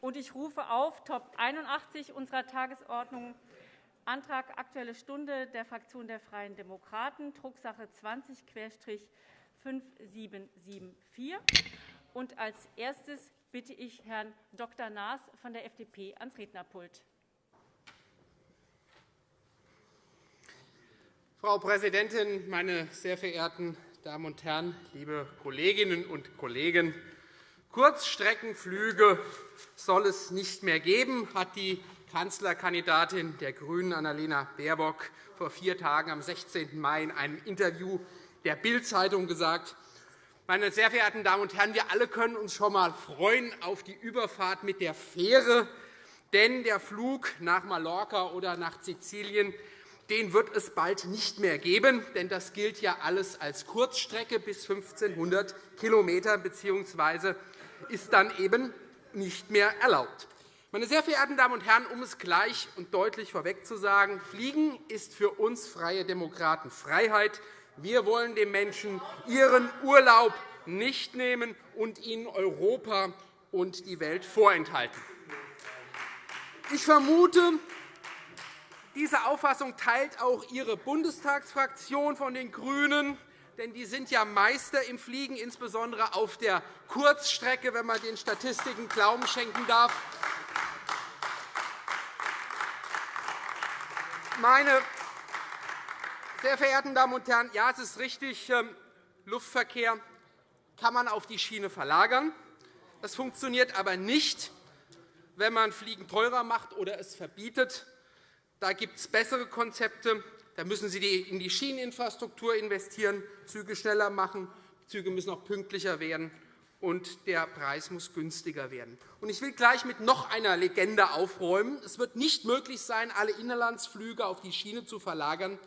Und ich rufe auf Top 81 unserer Tagesordnung Antrag Aktuelle Stunde der Fraktion der Freien Demokraten, Drucksache 20-5774. Und als erstes bitte ich Herrn Dr. Naas von der FDP ans Rednerpult. Frau Präsidentin, meine sehr verehrten Damen und Herren, liebe Kolleginnen und Kollegen! Kurzstreckenflüge soll es nicht mehr geben, hat die Kanzlerkandidatin der GRÜNEN, Annalena Baerbock, vor vier Tagen am 16. Mai in einem Interview der Bild-Zeitung gesagt. Meine sehr verehrten Damen und Herren, wir alle können uns schon einmal freuen auf die Überfahrt mit der Fähre, denn der Flug nach Mallorca oder nach Sizilien den wird es bald nicht mehr geben, denn das gilt ja alles als Kurzstrecke bis 1.500 km bzw. ist dann eben nicht mehr erlaubt. Meine sehr verehrten Damen und Herren, um es gleich und deutlich vorweg zu sagen, Fliegen ist für uns Freie Demokraten Freiheit. Wir wollen den Menschen ihren Urlaub nicht nehmen und ihnen Europa und die Welt vorenthalten. Ich vermute, diese Auffassung teilt auch Ihre Bundestagsfraktion von den GRÜNEN, denn die sind ja Meister im Fliegen, insbesondere auf der Kurzstrecke, wenn man den Statistiken Glauben schenken darf. Meine sehr verehrten Damen und Herren, ja, es ist richtig, ähm, Luftverkehr kann man auf die Schiene verlagern. Das funktioniert aber nicht, wenn man Fliegen teurer macht oder es verbietet. Da gibt es bessere Konzepte. Da müssen Sie in die Schieneninfrastruktur investieren, Züge schneller machen, Züge müssen auch pünktlicher werden, und der Preis muss günstiger werden. Ich will gleich mit noch einer Legende aufräumen. Es wird nicht möglich sein, alle Inlandsflüge auf die Schiene zu verlagern.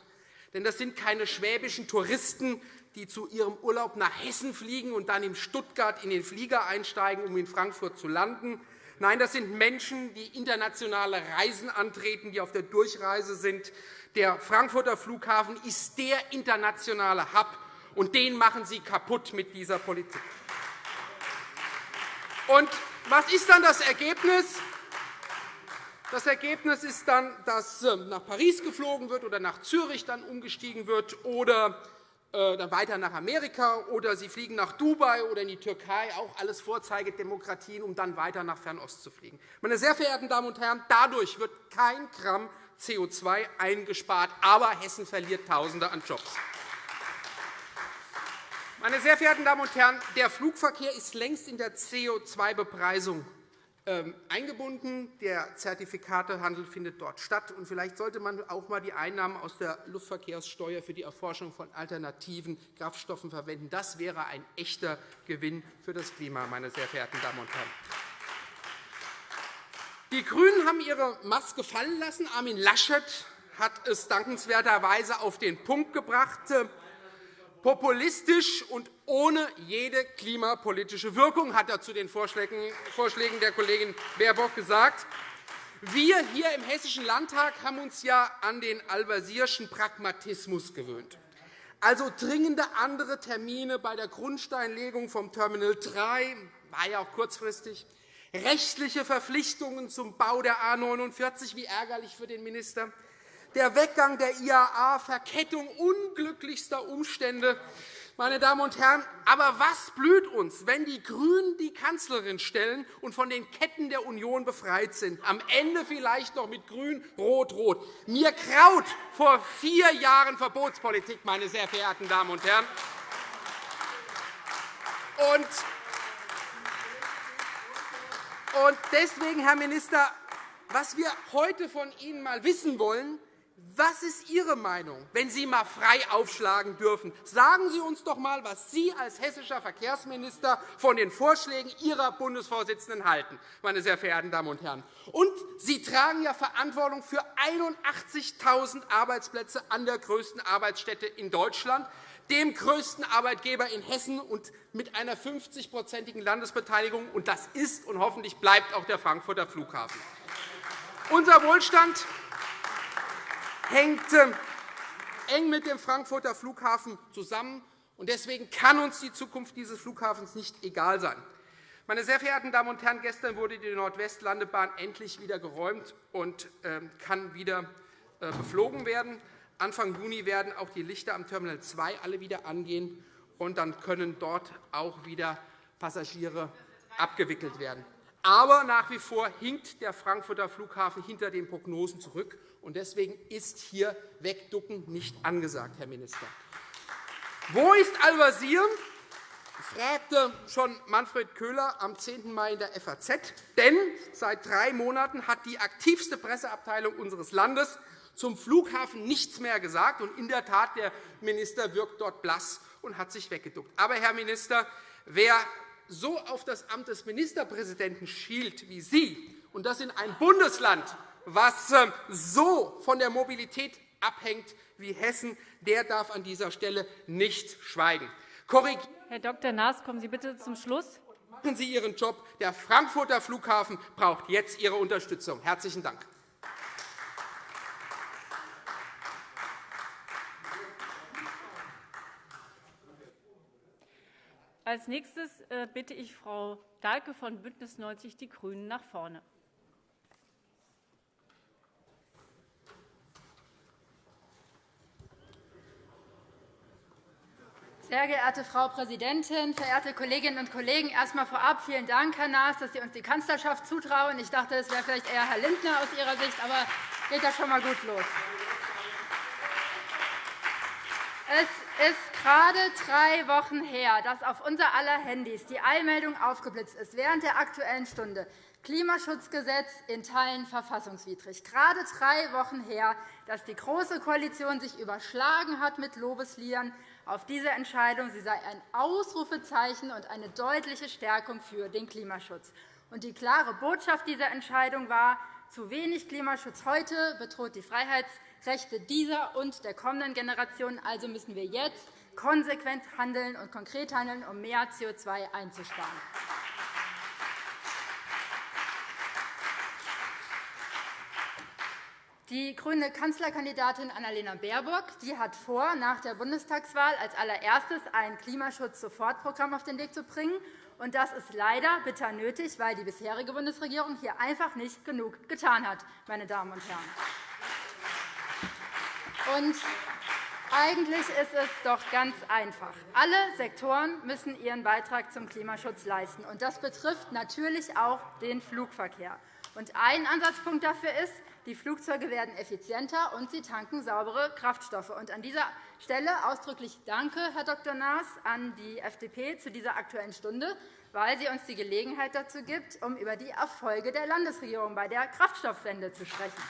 Denn das sind keine schwäbischen Touristen, die zu ihrem Urlaub nach Hessen fliegen und dann in Stuttgart in den Flieger einsteigen, um in Frankfurt zu landen. Nein, das sind Menschen, die internationale Reisen antreten, die auf der Durchreise sind. Der Frankfurter Flughafen ist der internationale Hub, und den machen Sie kaputt mit dieser Politik. Und was ist dann das Ergebnis? Das Ergebnis ist dann, dass ähm, nach Paris geflogen wird oder nach Zürich dann umgestiegen wird oder dann weiter nach Amerika oder Sie fliegen nach Dubai oder in die Türkei, auch alles Vorzeigedemokratien, um dann weiter nach Fernost zu fliegen. Meine sehr verehrten Damen und Herren, dadurch wird kein Gramm CO2 eingespart, aber Hessen verliert Tausende an Jobs. Meine sehr verehrten Damen und Herren, der Flugverkehr ist längst in der CO2-Bepreisung ähm, eingebunden. Der Zertifikatehandel findet dort statt. Und vielleicht sollte man auch einmal die Einnahmen aus der Luftverkehrssteuer für die Erforschung von alternativen Kraftstoffen verwenden. Das wäre ein echter Gewinn für das Klima, meine sehr verehrten Damen und Herren. Die GRÜNEN haben ihre Maske fallen lassen. Armin Laschet hat es dankenswerterweise auf den Punkt gebracht populistisch und ohne jede klimapolitische Wirkung, hat er zu den Vorschlägen der Kollegin Baerbock gesagt. Wir hier im Hessischen Landtag haben uns ja an den Al-Wazirschen Pragmatismus gewöhnt. Also dringende andere Termine bei der Grundsteinlegung vom Terminal 3 war ja auch kurzfristig, rechtliche Verpflichtungen zum Bau der A 49, wie ärgerlich für den Minister, der Weggang der IAA, Verkettung unglücklichster Umstände. Meine Damen und Herren, aber was blüht uns, wenn die GRÜNEN die Kanzlerin stellen und von den Ketten der Union befreit sind? Am Ende vielleicht noch mit Grün, Rot, Rot. Mir kraut vor vier Jahren Verbotspolitik, meine sehr verehrten Damen und Herren. Und deswegen, Herr Minister, was wir heute von Ihnen einmal wissen wollen, was ist Ihre Meinung, wenn Sie einmal frei aufschlagen dürfen? Sagen Sie uns doch einmal, was Sie als hessischer Verkehrsminister von den Vorschlägen Ihrer Bundesvorsitzenden halten, meine sehr verehrten Damen und Herren. Und Sie tragen ja Verantwortung für 81.000 Arbeitsplätze an der größten Arbeitsstätte in Deutschland, dem größten Arbeitgeber in Hessen und mit einer 50-prozentigen Landesbeteiligung. Und das ist und hoffentlich bleibt auch der Frankfurter Flughafen. Unser Wohlstand hängt ähm, eng mit dem Frankfurter Flughafen zusammen. Deswegen kann uns die Zukunft dieses Flughafens nicht egal sein. Meine sehr verehrten Damen und Herren, gestern wurde die Nordwestlandebahn endlich wieder geräumt und ähm, kann wieder äh, beflogen werden. Anfang Juni werden auch die Lichter am Terminal 2 alle wieder angehen, und dann können dort auch wieder Passagiere abgewickelt werden. Aber nach wie vor hinkt der Frankfurter Flughafen hinter den Prognosen zurück. Und Deswegen ist hier Wegducken nicht angesagt, Herr Minister. Wo ist Al-Wazir? fragte schon Manfred Köhler am 10. Mai in der FAZ. Denn seit drei Monaten hat die aktivste Presseabteilung unseres Landes zum Flughafen nichts mehr gesagt. Und in der Tat, der Minister wirkt dort blass und hat sich weggeduckt. Aber, Herr Minister, wer so auf das Amt des Ministerpräsidenten schielt wie Sie, und das in ein Bundesland, das ähm, so von der Mobilität abhängt wie Hessen, der darf an dieser Stelle nicht schweigen. Herr Dr. Naas, kommen Sie bitte zum Schluss. Machen Sie Ihren Job. Der Frankfurter Flughafen braucht jetzt Ihre Unterstützung. – Herzlichen Dank. Als nächstes äh, bitte ich Frau Dahlke von BÜNDNIS 90 die GRÜNEN nach vorne. Sehr geehrte Frau Präsidentin, verehrte Kolleginnen und Kollegen! Erst einmal vorab vielen Dank, Herr Naas, dass Sie uns die Kanzlerschaft zutrauen. Ich dachte, es wäre vielleicht eher Herr Lindner aus Ihrer Sicht, aber geht ja schon einmal gut los. Es ist gerade drei Wochen her, dass auf unser aller Handys die Eilmeldung aufgeblitzt ist während der Aktuellen Stunde. Klimaschutzgesetz in Teilen verfassungswidrig. Gerade drei Wochen her, dass die Große Koalition sich überschlagen hat mit Lobesliedern auf diese Entscheidung. Sie sei ein Ausrufezeichen und eine deutliche Stärkung für den Klimaschutz. Und die klare Botschaft dieser Entscheidung war, zu wenig Klimaschutz heute bedroht die Freiheitsrechte dieser und der kommenden Generationen. Also müssen wir jetzt konsequent handeln und konkret handeln, um mehr CO2 einzusparen. Die grüne Kanzlerkandidatin Annalena Baerbock die hat vor, nach der Bundestagswahl als allererstes ein Klimaschutz-Sofortprogramm auf den Weg zu bringen. Und das ist leider bitter nötig, weil die bisherige Bundesregierung hier einfach nicht genug getan hat. Meine Damen und Herren. Und eigentlich ist es doch ganz einfach. Alle Sektoren müssen ihren Beitrag zum Klimaschutz leisten. Und das betrifft natürlich auch den Flugverkehr. Und ein Ansatzpunkt dafür ist, die Flugzeuge werden effizienter, und sie tanken saubere Kraftstoffe. an dieser Stelle ausdrücklich Danke, Herr Dr. Naas, an die FDP zu dieser Aktuellen Stunde, weil sie uns die Gelegenheit dazu gibt, um über die Erfolge der Landesregierung bei der Kraftstoffwende zu sprechen.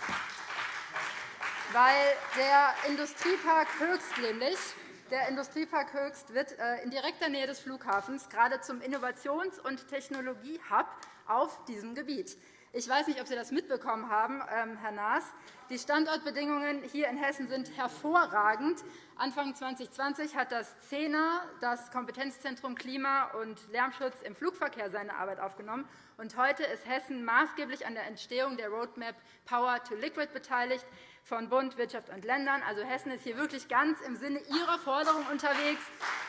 Weil der Industriepark Höchst nämlich der Industriepark Höchst wird äh, in direkter Nähe des Flughafens gerade zum Innovations- und Technologiehub auf diesem Gebiet. Ich weiß nicht, ob Sie das mitbekommen haben, ähm, Herr Naas. Die Standortbedingungen hier in Hessen sind hervorragend. Anfang 2020 hat das CENA, das Kompetenzzentrum Klima- und Lärmschutz im Flugverkehr, seine Arbeit aufgenommen. Und heute ist Hessen maßgeblich an der Entstehung der Roadmap Power to Liquid beteiligt von Bund, Wirtschaft und Ländern. Also Hessen ist hier wirklich ganz im Sinne Ihrer Forderung unterwegs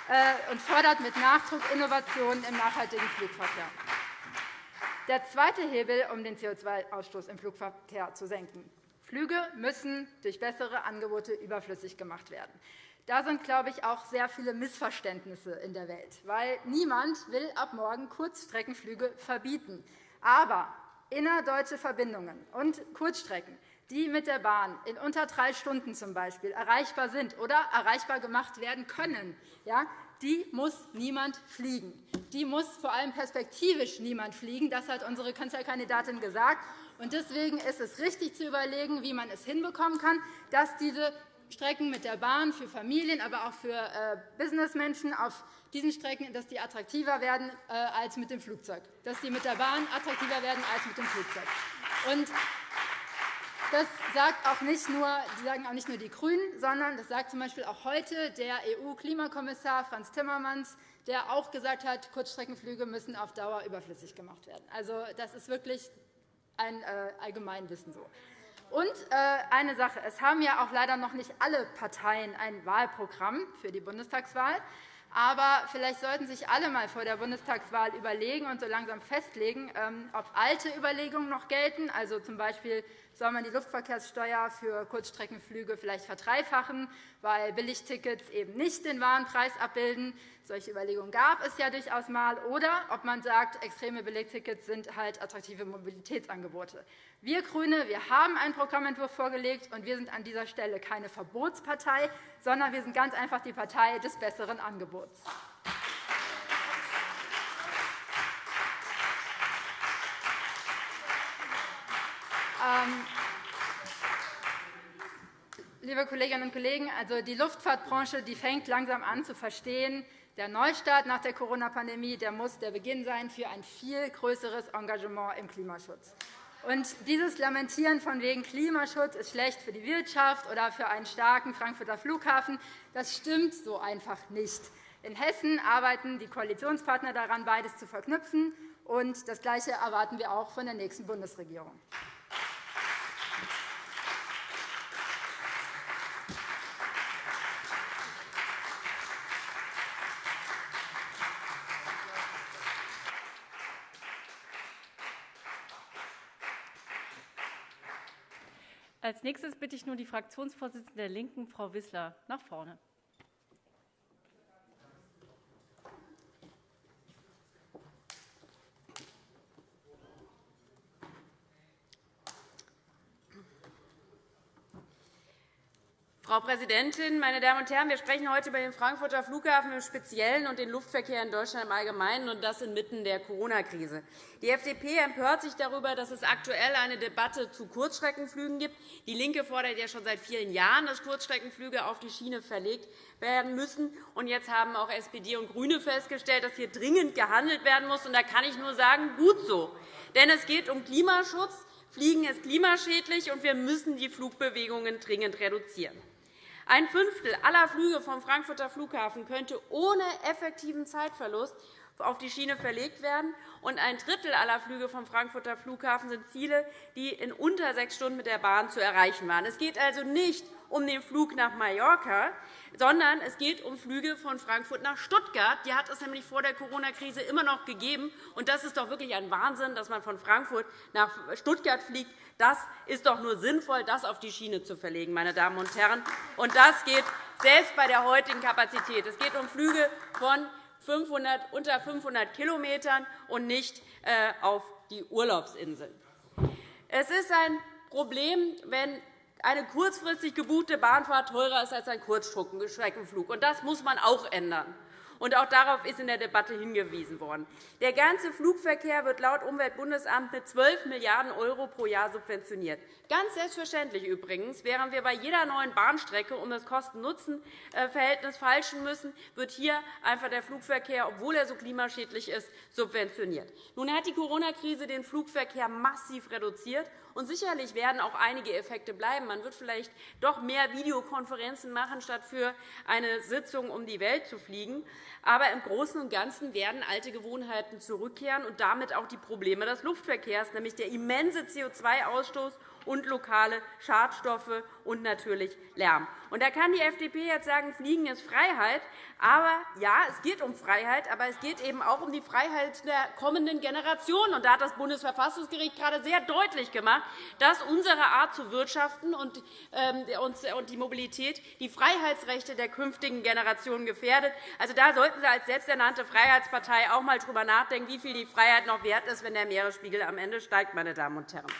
äh, und fördert mit Nachdruck Innovationen im nachhaltigen Flugverkehr. Der zweite Hebel, um den CO2-Ausstoß im Flugverkehr zu senken. Flüge müssen durch bessere Angebote überflüssig gemacht werden. Da sind, glaube ich, auch sehr viele Missverständnisse in der Welt. Weil niemand will ab morgen Kurzstreckenflüge verbieten. Aber innerdeutsche Verbindungen und Kurzstrecken, die mit der Bahn in unter drei Stunden zum Beispiel erreichbar sind oder erreichbar gemacht werden können, ja, die muss niemand fliegen. Die muss vor allem perspektivisch niemand fliegen. Das hat unsere Kanzlerkandidatin gesagt. Deswegen ist es richtig zu überlegen, wie man es hinbekommen kann, dass diese Strecken mit der Bahn für Familien, aber auch für äh, Businessmenschen auf diesen Strecken dass die attraktiver werden äh, als mit dem Flugzeug, dass die mit der Bahn attraktiver werden als mit dem Flugzeug. Das sagt auch nicht nur, sagen auch nicht nur die GRÜNEN, sondern das sagt z.B. auch heute der EU-Klimakommissar Frans Timmermans, der auch gesagt hat, Kurzstreckenflüge müssen auf Dauer überflüssig gemacht werden. Also, das ist wirklich ein äh, Allgemeinwissen so. Und äh, eine Sache. Es haben ja auch leider noch nicht alle Parteien ein Wahlprogramm für die Bundestagswahl. Aber vielleicht sollten sich alle einmal vor der Bundestagswahl überlegen und so langsam festlegen, ähm, ob alte Überlegungen noch gelten, also z. B soll man die Luftverkehrssteuer für Kurzstreckenflüge vielleicht verdreifachen, weil Billigtickets eben nicht den wahren Preis abbilden. Solche Überlegungen gab es ja durchaus einmal. Oder ob man sagt, extreme Billigtickets sind halt attraktive Mobilitätsangebote. Wir GRÜNE wir haben einen Programmentwurf vorgelegt, und wir sind an dieser Stelle keine Verbotspartei, sondern wir sind ganz einfach die Partei des besseren Angebots. Ähm, liebe Kolleginnen und Kollegen, also die Luftfahrtbranche die fängt langsam an zu verstehen, der Neustart nach der Corona-Pandemie muss der Beginn sein für ein viel größeres Engagement im Klimaschutz. Und dieses Lamentieren von wegen Klimaschutz ist schlecht für die Wirtschaft oder für einen starken Frankfurter Flughafen, das stimmt so einfach nicht. In Hessen arbeiten die Koalitionspartner daran, beides zu verknüpfen. Und das Gleiche erwarten wir auch von der nächsten Bundesregierung. Als nächstes bitte ich nun die Fraktionsvorsitzende der LINKEN, Frau Wissler, nach vorne. Frau Präsidentin, meine Damen und Herren! Wir sprechen heute über den Frankfurter Flughafen im Speziellen und den Luftverkehr in Deutschland im Allgemeinen, und das inmitten der Corona-Krise. Die FDP empört sich darüber, dass es aktuell eine Debatte zu Kurzstreckenflügen gibt. DIE LINKE fordert ja schon seit vielen Jahren, dass Kurzstreckenflüge auf die Schiene verlegt werden müssen. Und jetzt haben auch SPD und GRÜNE festgestellt, dass hier dringend gehandelt werden muss. Und da kann ich nur sagen, gut so. Denn es geht um Klimaschutz. Fliegen ist klimaschädlich, und wir müssen die Flugbewegungen dringend reduzieren. Ein Fünftel aller Flüge vom Frankfurter Flughafen könnte ohne effektiven Zeitverlust auf die Schiene verlegt werden, und ein Drittel aller Flüge vom Frankfurter Flughafen sind Ziele, die in unter sechs Stunden mit der Bahn zu erreichen waren. Es geht also nicht um den Flug nach Mallorca, sondern es geht um Flüge von Frankfurt nach Stuttgart. Die hat es nämlich vor der Corona-Krise immer noch gegeben. Und das ist doch wirklich ein Wahnsinn, dass man von Frankfurt nach Stuttgart fliegt. Das ist doch nur sinnvoll, das auf die Schiene zu verlegen, meine Damen und Herren. Und das geht selbst bei der heutigen Kapazität. Es geht um Flüge von 500, unter 500 km und nicht äh, auf die Urlaubsinseln. Es ist ein Problem, wenn eine kurzfristig gebuchte Bahnfahrt teurer ist als ein Kurzstreckenflug. Das muss man auch ändern. Auch darauf ist in der Debatte hingewiesen worden. Der ganze Flugverkehr wird laut Umweltbundesamt mit 12 Milliarden € pro Jahr subventioniert. Ganz selbstverständlich übrigens, während wir bei jeder neuen Bahnstrecke um das Kosten-Nutzen-Verhältnis falschen müssen, wird hier einfach der Flugverkehr, obwohl er so klimaschädlich ist, subventioniert. Nun hat die Corona-Krise den Flugverkehr massiv reduziert. Und sicherlich werden auch einige Effekte bleiben. Man wird vielleicht doch mehr Videokonferenzen machen, statt für eine Sitzung um die Welt zu fliegen. Aber im Großen und Ganzen werden alte Gewohnheiten zurückkehren und damit auch die Probleme des Luftverkehrs, nämlich der immense CO2-Ausstoß und lokale Schadstoffe und natürlich Lärm. Und da kann die FDP jetzt sagen, Fliegen ist Freiheit. Aber ja, es geht um Freiheit, aber es geht eben auch um die Freiheit der kommenden Generationen. Und da hat das Bundesverfassungsgericht gerade sehr deutlich gemacht, dass unsere Art zu wirtschaften und ähm, die Mobilität die Freiheitsrechte der künftigen Generationen gefährdet. Also, da sollten Sie als selbsternannte Freiheitspartei auch einmal darüber nachdenken, wie viel die Freiheit noch wert ist, wenn der Meeresspiegel am Ende steigt. Meine Damen und Herren.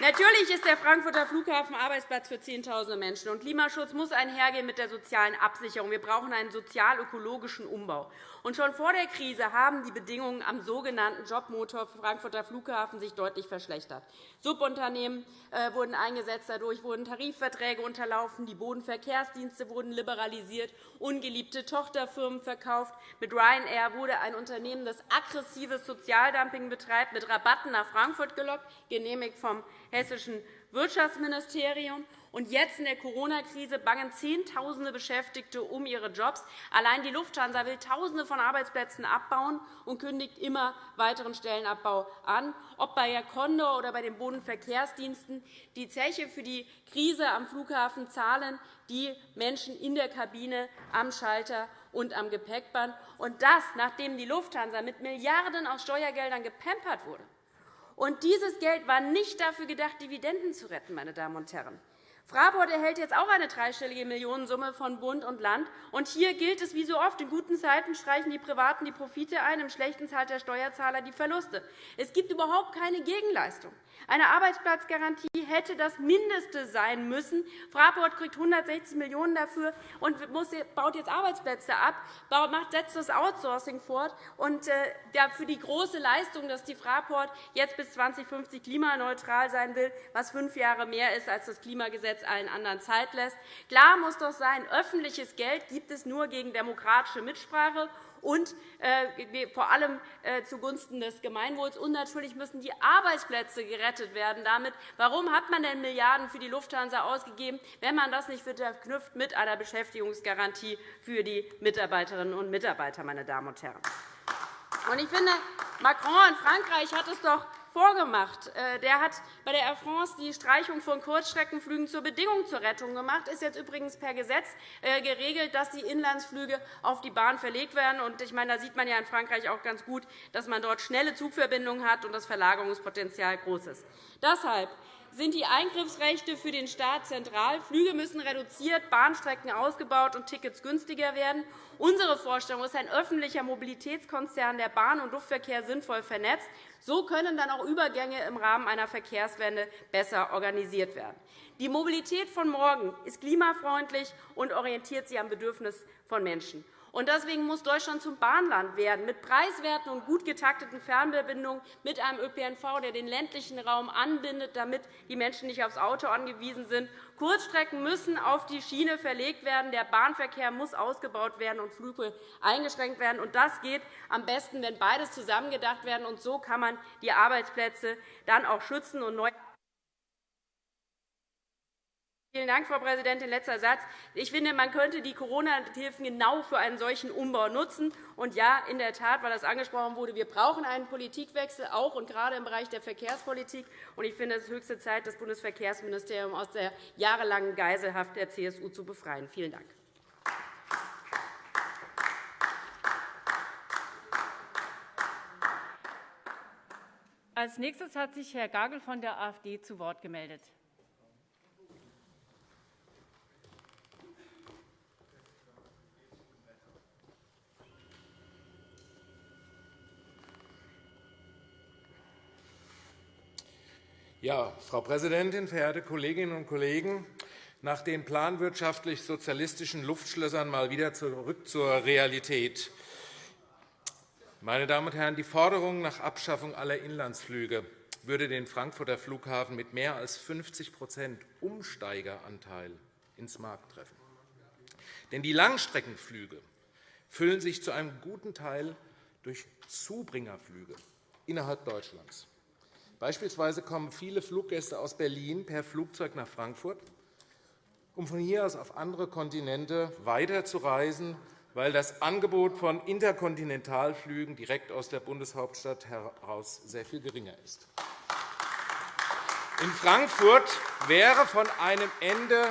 Natürlich ist der Frankfurter Flughafen Arbeitsplatz für Zehntausende Menschen. Und Klimaschutz muss einhergehen mit der sozialen Absicherung. Wir brauchen einen sozial-ökologischen Umbau. Und schon vor der Krise haben die Bedingungen am sogenannten Jobmotor Frankfurter Flughafen sich deutlich verschlechtert. Subunternehmen äh, wurden eingesetzt, dadurch wurden Tarifverträge unterlaufen, die Bodenverkehrsdienste wurden liberalisiert, ungeliebte Tochterfirmen verkauft. Mit Ryanair wurde ein Unternehmen, das aggressives Sozialdumping betreibt, mit Rabatten nach Frankfurt gelockt, genehmigt vom Hessischen Wirtschaftsministerium. Und jetzt in der Corona-Krise bangen Zehntausende Beschäftigte um ihre Jobs. Allein die Lufthansa will Tausende von Arbeitsplätzen abbauen und kündigt immer weiteren Stellenabbau an, ob bei Air Condor oder bei den Bodenverkehrsdiensten. Die Zeche für die Krise am Flughafen zahlen die Menschen in der Kabine, am Schalter und am Gepäckband. Und das, nachdem die Lufthansa mit Milliarden aus Steuergeldern gepampert wurde. Und dieses Geld war nicht dafür gedacht, Dividenden zu retten, meine Damen und Herren. Fraport erhält jetzt auch eine dreistellige Millionensumme von Bund und Land. Und hier gilt es wie so oft, in guten Zeiten streichen die Privaten die Profite ein, im schlechten zahlt der Steuerzahler die Verluste. Es gibt überhaupt keine Gegenleistung. Eine Arbeitsplatzgarantie hätte das Mindeste sein müssen. Fraport kriegt 160 Millionen € dafür und baut jetzt Arbeitsplätze ab, setzt das Outsourcing fort. Und äh, für die große Leistung, dass die Fraport jetzt bis 2050 klimaneutral sein will, was fünf Jahre mehr ist, als das Klimagesetz allen anderen Zeit lässt. Klar muss doch sein, öffentliches Geld gibt es nur gegen demokratische Mitsprache und äh, vor allem äh, zugunsten des Gemeinwohls. Und natürlich müssen die Arbeitsplätze gerettet werden. Damit. Warum hat man denn Milliarden für die Lufthansa ausgegeben, wenn man das nicht verknüpft mit einer Beschäftigungsgarantie für die Mitarbeiterinnen und Mitarbeiter, meine Damen und Herren? Ich finde, Macron in Frankreich hat es doch vorgemacht. Äh, der hat bei der Air France die Streichung von Kurzstreckenflügen zur Bedingung zur Rettung gemacht. Das ist jetzt übrigens per Gesetz äh, geregelt, dass die Inlandsflüge auf die Bahn verlegt werden. Ich meine, da sieht man ja in Frankreich auch ganz gut, dass man dort schnelle Zugverbindungen hat und das Verlagerungspotenzial groß ist. Deshalb sind die Eingriffsrechte für den Staat zentral. Flüge müssen reduziert, Bahnstrecken ausgebaut und Tickets günstiger werden. Unsere Vorstellung ist ein öffentlicher Mobilitätskonzern, der Bahn- und Luftverkehr sinnvoll vernetzt. So können dann auch Übergänge im Rahmen einer Verkehrswende besser organisiert werden. Die Mobilität von morgen ist klimafreundlich und orientiert sich am Bedürfnis von Menschen. Deswegen muss Deutschland zum Bahnland werden, mit preiswerten und gut getakteten Fernverbindungen, mit einem ÖPNV, der den ländlichen Raum anbindet, damit die Menschen nicht aufs Auto angewiesen sind. Kurzstrecken müssen auf die Schiene verlegt werden. Der Bahnverkehr muss ausgebaut werden und Flüge eingeschränkt werden. Das geht am besten, wenn beides zusammengedacht werden. so kann man die Arbeitsplätze dann auch schützen und neu Vielen Dank, Frau Präsidentin. Letzter Satz. Ich finde, man könnte die Corona-Hilfen genau für einen solchen Umbau nutzen. Und ja, in der Tat, weil das angesprochen wurde, wir brauchen einen Politikwechsel, auch und gerade im Bereich der Verkehrspolitik. Und ich finde, es ist höchste Zeit, das Bundesverkehrsministerium aus der jahrelangen Geiselhaft der CSU zu befreien. Vielen Dank. Als nächstes hat sich Herr Gagel von der AfD zu Wort gemeldet. Ja, Frau Präsidentin, verehrte Kolleginnen und Kollegen! Nach den planwirtschaftlich-sozialistischen Luftschlössern mal wieder zurück zur Realität. Meine Damen und Herren, die Forderung nach Abschaffung aller Inlandsflüge würde den Frankfurter Flughafen mit mehr als 50% Umsteigeranteil ins Markt treffen. Denn die Langstreckenflüge füllen sich zu einem guten Teil durch Zubringerflüge innerhalb Deutschlands. Beispielsweise kommen viele Fluggäste aus Berlin per Flugzeug nach Frankfurt, um von hier aus auf andere Kontinente weiterzureisen, weil das Angebot von Interkontinentalflügen direkt aus der Bundeshauptstadt heraus sehr viel geringer ist. In Frankfurt wäre von einem Ende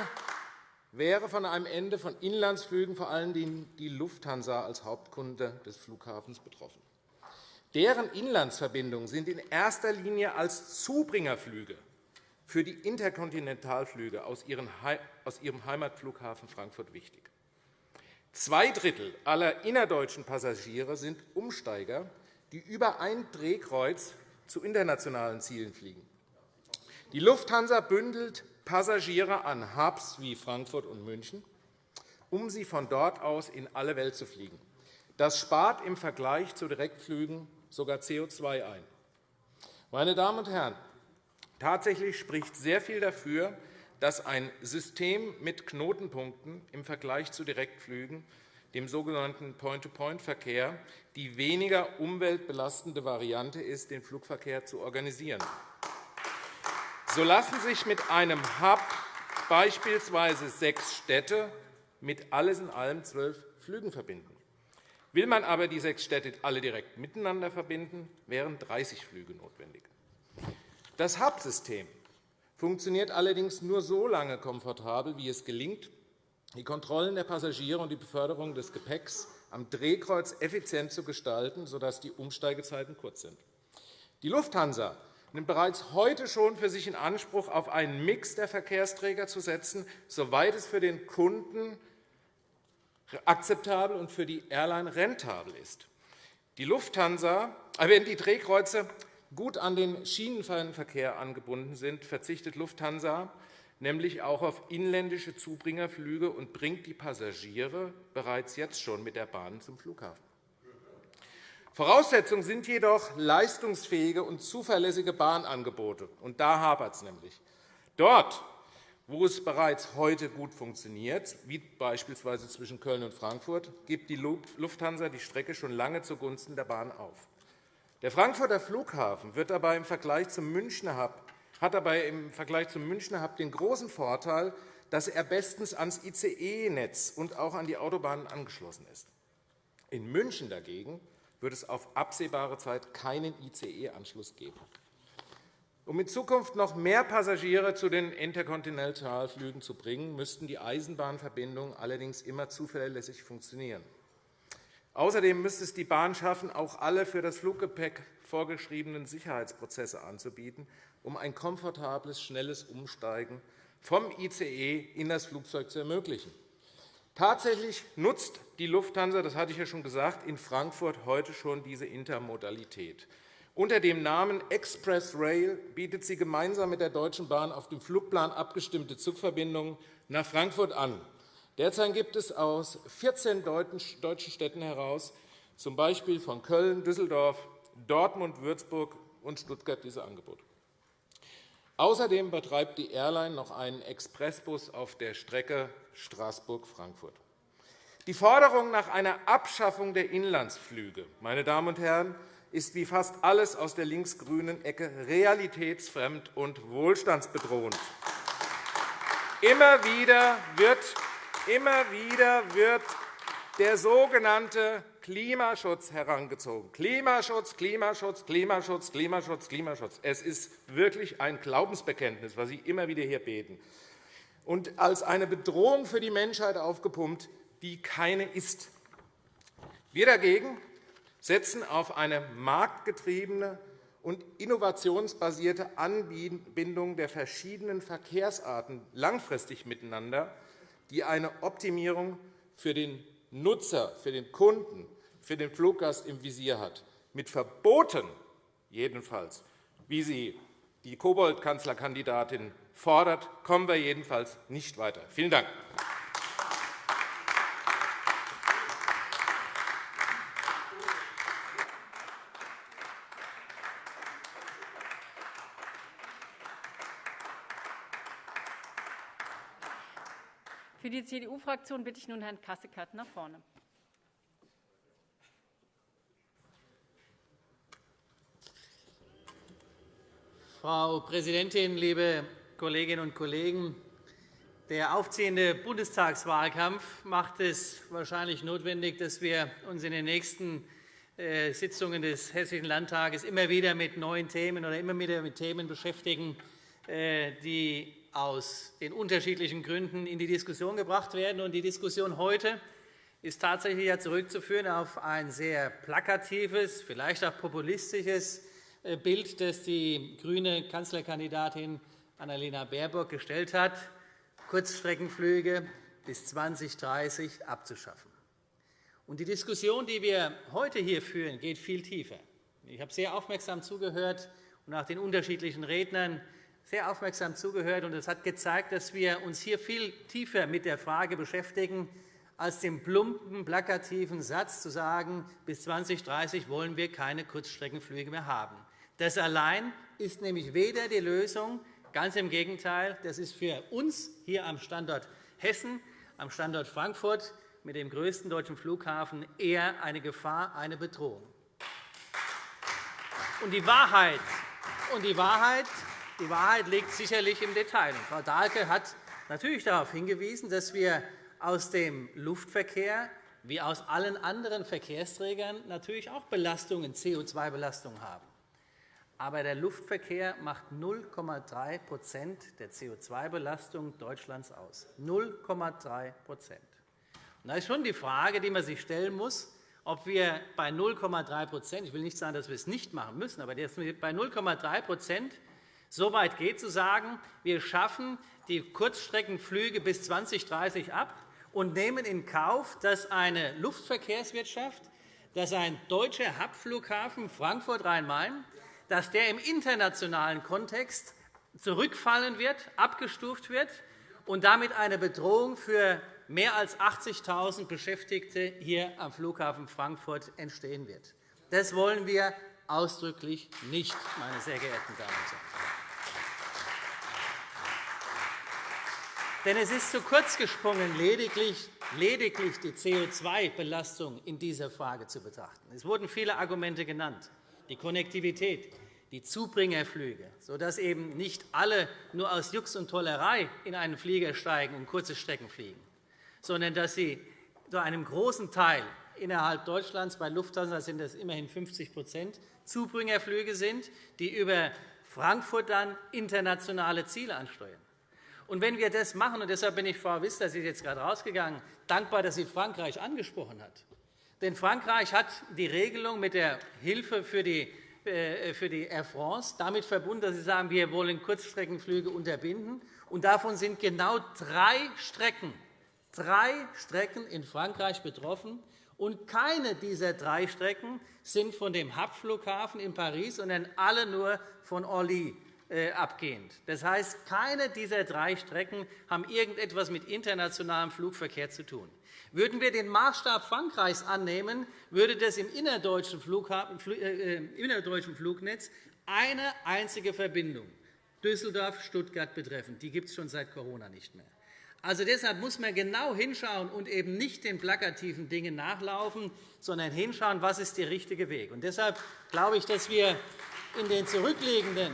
wäre von einem Ende von Inlandsflügen vor allem die Lufthansa als Hauptkunde des Flughafens betroffen. Deren Inlandsverbindungen sind in erster Linie als Zubringerflüge für die Interkontinentalflüge aus ihrem Heimatflughafen Frankfurt wichtig. Zwei Drittel aller innerdeutschen Passagiere sind Umsteiger, die über ein Drehkreuz zu internationalen Zielen fliegen. Die Lufthansa bündelt Passagiere an Hubs wie Frankfurt und München, um sie von dort aus in alle Welt zu fliegen. Das spart im Vergleich zu Direktflügen sogar CO2 ein. Meine Damen und Herren, tatsächlich spricht sehr viel dafür, dass ein System mit Knotenpunkten im Vergleich zu Direktflügen, dem sogenannten Point-to-Point-Verkehr, die weniger umweltbelastende Variante ist, den Flugverkehr zu organisieren. So lassen sich mit einem Hub beispielsweise sechs Städte mit alles in allem zwölf Flügen verbinden. Will man aber die sechs Städte alle direkt miteinander verbinden, wären 30 Flüge notwendig. Das Hub-System funktioniert allerdings nur so lange komfortabel, wie es gelingt, die Kontrollen der Passagiere und die Beförderung des Gepäcks am Drehkreuz effizient zu gestalten, sodass die Umsteigezeiten kurz sind. Die Lufthansa nimmt bereits heute schon für sich in Anspruch, auf einen Mix der Verkehrsträger zu setzen, soweit es für den Kunden akzeptabel und für die Airline rentabel ist. Die Lufthansa, äh, wenn die Drehkreuze gut an den Schienenverkehr angebunden sind, verzichtet Lufthansa nämlich auch auf inländische Zubringerflüge und bringt die Passagiere bereits jetzt schon mit der Bahn zum Flughafen. Voraussetzung sind jedoch leistungsfähige und zuverlässige Bahnangebote. Und da hapert es nämlich. Dort, wo es bereits heute gut funktioniert, wie beispielsweise zwischen Köln und Frankfurt, gibt die Lufthansa die Strecke schon lange zugunsten der Bahn auf. Der Frankfurter Flughafen wird dabei im Vergleich zum Münchner Hub, hat dabei im Vergleich zum Münchner Hub den großen Vorteil, dass er bestens ans ICE-Netz und auch an die Autobahnen angeschlossen ist. In München dagegen wird es auf absehbare Zeit keinen ICE-Anschluss geben. Um in Zukunft noch mehr Passagiere zu den Interkontinentalflügen zu bringen, müssten die Eisenbahnverbindungen allerdings immer zuverlässig funktionieren. Außerdem müsste es die Bahn schaffen, auch alle für das Fluggepäck vorgeschriebenen Sicherheitsprozesse anzubieten, um ein komfortables, schnelles Umsteigen vom ICE in das Flugzeug zu ermöglichen. Tatsächlich nutzt die Lufthansa, das hatte ich ja schon gesagt, in Frankfurt heute schon diese Intermodalität. Unter dem Namen Express Rail bietet sie gemeinsam mit der Deutschen Bahn auf dem Flugplan abgestimmte Zugverbindungen nach Frankfurt an. Derzeit gibt es aus 14 deutschen Städten heraus, z. B. von Köln, Düsseldorf, Dortmund, Würzburg und Stuttgart, diese Angebote. Außerdem betreibt die Airline noch einen Expressbus auf der Strecke Straßburg-Frankfurt. Die Forderung nach einer Abschaffung der Inlandsflüge meine Damen und Herren, ist wie fast alles aus der linksgrünen Ecke realitätsfremd und wohlstandsbedrohend. Immer wieder wird, immer wieder wird der sogenannte Klimaschutz herangezogen. Klimaschutz, Klimaschutz, Klimaschutz, Klimaschutz, Klimaschutz. Es ist wirklich ein Glaubensbekenntnis, was Sie immer wieder hier beten. Und als eine Bedrohung für die Menschheit aufgepumpt, die keine ist. Wir dagegen setzen auf eine marktgetriebene und innovationsbasierte Anbindung der verschiedenen Verkehrsarten langfristig miteinander, die eine Optimierung für den Nutzer, für den Kunden für den Fluggast im Visier hat. Mit Verboten jedenfalls, wie sie die Kobold-Kanzlerkandidatin fordert, kommen wir jedenfalls nicht weiter. Vielen Dank. CDU-Fraktion bitte ich nun Herrn Kasseckert nach vorne. Frau Präsidentin, liebe Kolleginnen und Kollegen! Der aufziehende Bundestagswahlkampf macht es wahrscheinlich notwendig, dass wir uns in den nächsten äh, Sitzungen des Hessischen Landtages immer wieder mit neuen Themen oder immer wieder mit Themen beschäftigen, äh, die aus den unterschiedlichen Gründen in die Diskussion gebracht werden. Die Diskussion heute ist tatsächlich zurückzuführen auf ein sehr plakatives, vielleicht auch populistisches äh, Bild, das die grüne Kanzlerkandidatin Annalena Baerbock gestellt hat, Kurzstreckenflüge bis 2030 abzuschaffen. die Diskussion, die wir heute hier führen, geht viel tiefer. Ich habe sehr aufmerksam zugehört und nach den unterschiedlichen Rednern sehr aufmerksam zugehört. und Es hat gezeigt, dass wir uns hier viel tiefer mit der Frage beschäftigen, als dem plumpen, plakativen Satz zu sagen, bis 2030 wollen wir keine Kurzstreckenflüge mehr haben. Das allein ist nämlich weder die Lösung, ganz im Gegenteil, das ist für uns hier am Standort Hessen, am Standort Frankfurt mit dem größten deutschen Flughafen eher eine Gefahr, eine Bedrohung. Und die Wahrheit, und die Wahrheit Die Wahrheit liegt sicherlich im Detail. Frau Dahlke hat natürlich darauf hingewiesen, dass wir aus dem Luftverkehr wie aus allen anderen Verkehrsträgern natürlich auch Belastungen, CO2-Belastungen haben. Aber der Luftverkehr macht 0,3% der CO2-Belastung Deutschlands aus. 0,3% Da ist schon die Frage, die man sich stellen muss, ob wir bei 0,3% ich will nicht sagen, dass wir es nicht machen müssen, aber bei 0,3 so weit geht, zu sagen, wir schaffen die Kurzstreckenflüge bis 2030 ab und nehmen in Kauf, dass eine Luftverkehrswirtschaft, dass ein deutscher Hubflughafen Frankfurt-Rhein-Main dass der im internationalen Kontext zurückfallen wird, abgestuft wird und damit eine Bedrohung für mehr als 80.000 Beschäftigte hier am Flughafen Frankfurt entstehen wird. Das wollen wir ausdrücklich nicht, meine sehr geehrten Damen und Herren. Denn es ist zu kurz gesprungen, lediglich, lediglich die CO2-Belastung in dieser Frage zu betrachten. Es wurden viele Argumente genannt. Die Konnektivität, die Zubringerflüge, sodass eben nicht alle nur aus Jux und Tollerei in einen Flieger steigen und kurze Strecken fliegen, sondern dass sie zu einem großen Teil innerhalb Deutschlands, bei Lufthansa sind das immerhin 50 Zubringerflüge sind, die über Frankfurt dann internationale Ziele ansteuern. Und wenn wir das machen, und deshalb bin ich, Frau Wissler, Sie ist jetzt gerade rausgegangen, dankbar, dass sie Frankreich angesprochen hat. Denn Frankreich hat die Regelung mit der Hilfe für die äh, für die Air France damit verbunden, dass Sie sagen, wir wollen Kurzstreckenflüge unterbinden. Und davon sind genau drei Strecken, drei Strecken in Frankreich betroffen. Und keine dieser drei Strecken sind von dem Hubflughafen in Paris, sondern alle nur von Orly äh, abgehend. Das heißt, keine dieser drei Strecken haben irgendetwas mit internationalem Flugverkehr zu tun. Würden wir den Maßstab Frankreichs annehmen, würde das im innerdeutschen, äh, äh, innerdeutschen Flugnetz eine einzige Verbindung Düsseldorf-Stuttgart betreffen. Die gibt es schon seit Corona nicht mehr. Also deshalb muss man genau hinschauen und eben nicht den plakativen Dingen nachlaufen, sondern hinschauen, was ist der richtige Weg. Und deshalb glaube ich, dass wir in den zurückliegenden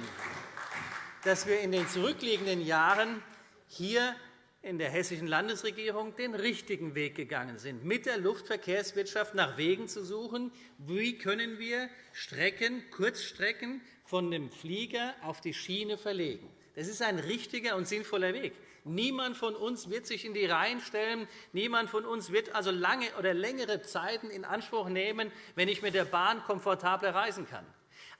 dass wir in den zurückliegenden Jahren hier in der Hessischen Landesregierung den richtigen Weg gegangen sind, mit der Luftverkehrswirtschaft nach Wegen zu suchen, wie können wir Strecken, Kurzstrecken von dem Flieger auf die Schiene verlegen. Das ist ein richtiger und sinnvoller Weg. Niemand von uns wird sich in die Reihen stellen. Niemand von uns wird also lange oder längere Zeiten in Anspruch nehmen, wenn ich mit der Bahn komfortabler reisen kann.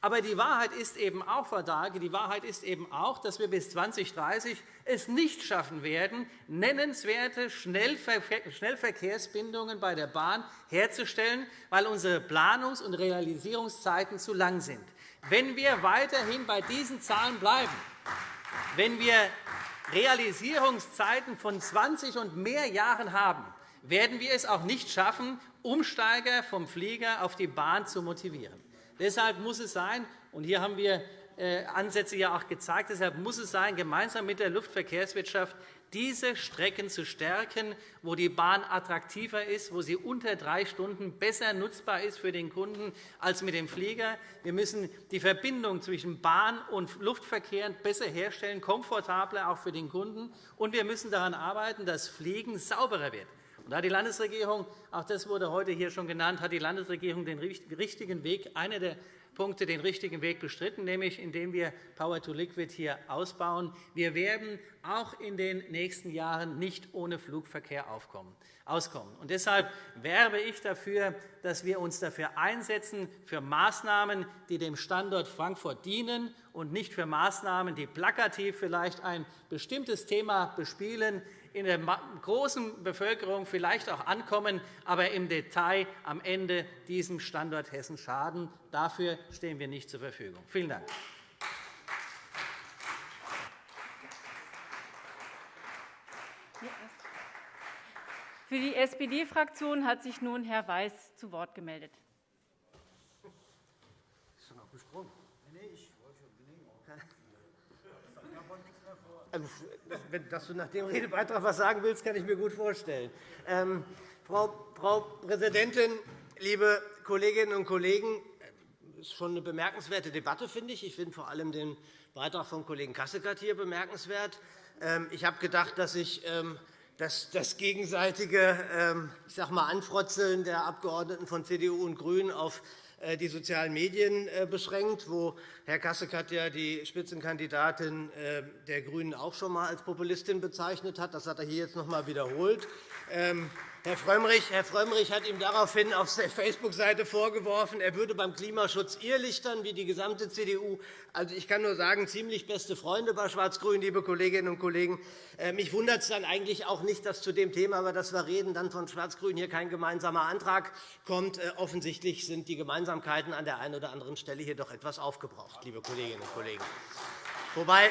Aber die Wahrheit ist eben auch, Frau Dahlke, die Wahrheit ist eben auch, dass wir bis 2030 es nicht schaffen werden, nennenswerte Schnellverkehrsbindungen bei der Bahn herzustellen, weil unsere Planungs- und Realisierungszeiten zu lang sind. Wenn wir weiterhin bei diesen Zahlen bleiben, wenn wir Realisierungszeiten von 20 und mehr Jahren haben, werden wir es auch nicht schaffen, Umsteiger vom Flieger auf die Bahn zu motivieren. Deshalb muss es sein, und hier haben wir äh, Ansätze ja auch gezeigt, deshalb muss es sein, gemeinsam mit der Luftverkehrswirtschaft diese Strecken zu stärken, wo die Bahn attraktiver ist, wo sie unter drei Stunden besser nutzbar ist für den Kunden als mit dem Flieger. Wir müssen die Verbindung zwischen Bahn und Luftverkehr besser herstellen, komfortabler auch für den Kunden. Und wir müssen daran arbeiten, dass Fliegen sauberer wird. Und da die Landesregierung, auch das wurde heute hier schon genannt, hat die Landesregierung den richtigen Weg, einer der Punkte den richtigen Weg bestritten, nämlich indem wir Power to Liquid hier ausbauen. Wir werden auch in den nächsten Jahren nicht ohne Flugverkehr auskommen. Und deshalb werbe ich dafür, dass wir uns dafür einsetzen, für Maßnahmen, die dem Standort Frankfurt dienen und nicht für Maßnahmen, die plakativ vielleicht ein bestimmtes Thema bespielen, in der großen Bevölkerung vielleicht auch ankommen, aber im Detail am Ende diesem Standort Hessen schaden. Dafür stehen wir nicht zur Verfügung. Vielen Dank. Für die SPD-Fraktion hat sich nun Herr Weiß zu Wort gemeldet. Also, dass du nach dem Redebeitrag etwas sagen willst, kann ich mir gut vorstellen. Ähm, Frau, Frau Präsidentin, liebe Kolleginnen und Kollegen! ist schon eine bemerkenswerte Debatte, finde ich. Ich finde vor allem den Beitrag von Kollegen Kasseckert hier bemerkenswert. Ähm, ich habe gedacht, dass ich ähm, das, das gegenseitige ähm, ich sag mal, Anfrotzeln der Abgeordneten von CDU und GRÜNEN auf äh, die sozialen Medien äh, beschränkt, wo Herr Kasseckert ja die Spitzenkandidatin äh, der GRÜNEN auch schon einmal als Populistin bezeichnet hat. Das hat er hier jetzt noch einmal wiederholt. Herr Frömmrich, Herr Frömmrich hat ihm daraufhin auf der Facebook-Seite vorgeworfen, er würde beim Klimaschutz irrlichtern wie die gesamte CDU. Also, ich kann nur sagen, ziemlich beste Freunde bei Schwarz-Grün, liebe Kolleginnen und Kollegen. Äh, mich wundert es dann eigentlich auch nicht, dass zu dem Thema, über das wir reden, dann von Schwarz-Grün hier kein gemeinsamer Antrag kommt. Äh, offensichtlich sind die Gemeinsamkeiten an der einen oder anderen Stelle hier doch etwas aufgebraucht, liebe Kolleginnen und Kollegen. Wobei,